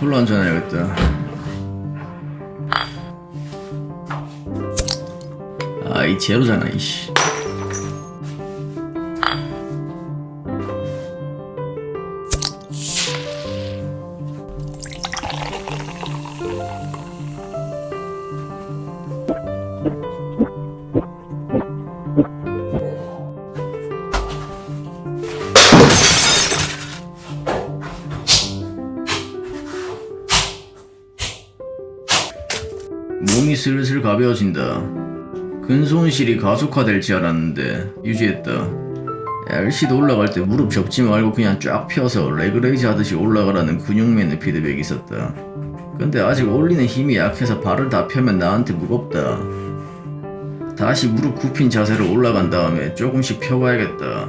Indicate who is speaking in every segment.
Speaker 1: 콜라 한잔 해야겠다. 아, 이 제로잖아, 이씨. 몸이 슬슬 가벼워진다. 근손실이 가속화될지 알았는데 유지했다. RC도 올라갈 때 무릎 접지 말고 그냥 쫙 펴서 leg raise 하듯이 올라가라는 근육맨의 피드백이 있었다. 근데 아직 올리는 힘이 약해서 발을 다 펴면 나한테 무겁다. 다시 무릎 굽힌 자세로 올라간 다음에 조금씩 펴봐야겠다.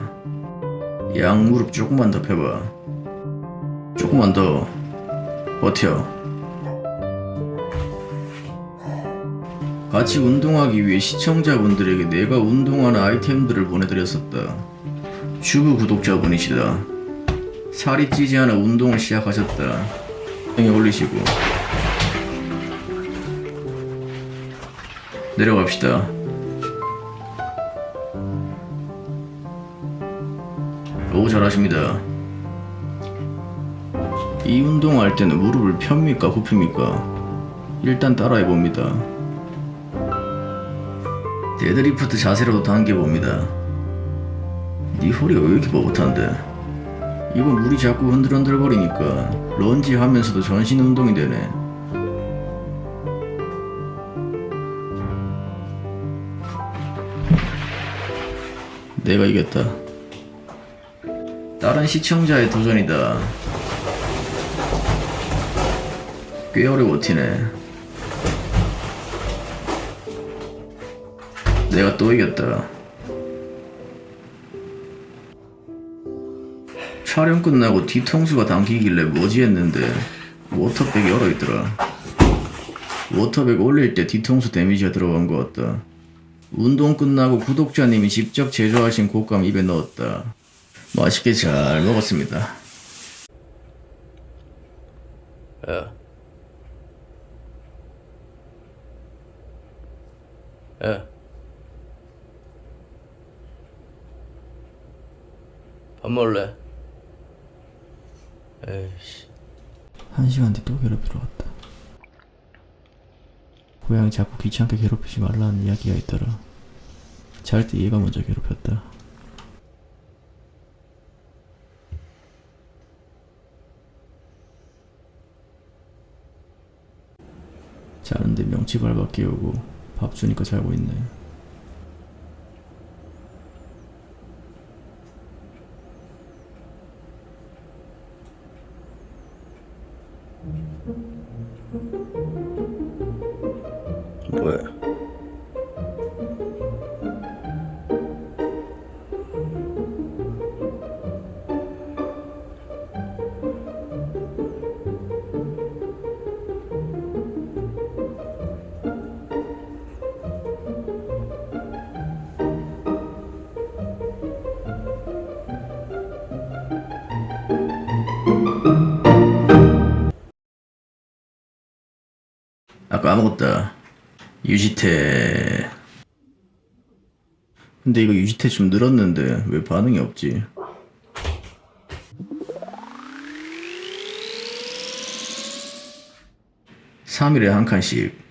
Speaker 1: 양 무릎 조금만 더 펴봐. 조금만 더. 버텨. 같이 운동하기 위해 시청자분들에게 내가 운동하는 아이템들을 보내드렸었다. 주부 구독자분이시다. 살이 찌지 않아 운동을 시작하셨다. 형에 올리시고 내려갑시다. 오 잘하십니다. 이 운동할 때는 무릎을 폅니까 굽힙니까? 일단 따라해봅니다. 데드리프트 자세로도 당겨봅니다. 네 허리가 왜 이렇게 뻣뻣한데? 이건 물이 자꾸 흔들흔들 거리니까 런지 하면서도 전신 운동이 되네. 내가 이겼다. 다른 시청자의 도전이다. 꽤 오래 버티네. 내가 또 이겼다. 촬영 끝나고 뒤통수가 당기길래 뭐지 했는데 water bag이 얼어있더라. water bag 올릴 때 뒤통수 damage가 들어간 것 같다. 운동 끝나고 구독자님이 직접 제조하신 곶감 입에 넣었다. 맛있게 잘 먹었습니다.
Speaker 2: 야. 야. 밥 먹을래? 에이씨.
Speaker 1: 한 시간 뒤 또 괴롭히러 왔다. 고양이 자꾸 귀찮게 괴롭히지 말라는 이야기가 있더라. 잘 때 얘가 먼저 괴롭혔다. 자는데 명치 밟아 깨우고 밥 주니까 자고 있네.
Speaker 2: 뭐
Speaker 1: 까먹었다. 유지태. 근데 이거 유지태 좀 늘었는데 왜 반응이 없지? (3일에) 한 칸씩